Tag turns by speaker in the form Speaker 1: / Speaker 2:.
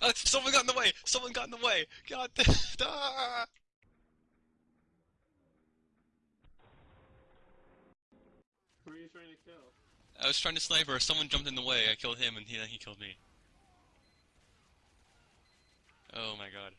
Speaker 1: Uh, someone got in the way! Someone got in the way! God ah!
Speaker 2: Who are you trying to kill?
Speaker 1: I was trying to sniper, someone jumped in the way, I killed him and he, he killed me. Oh my god.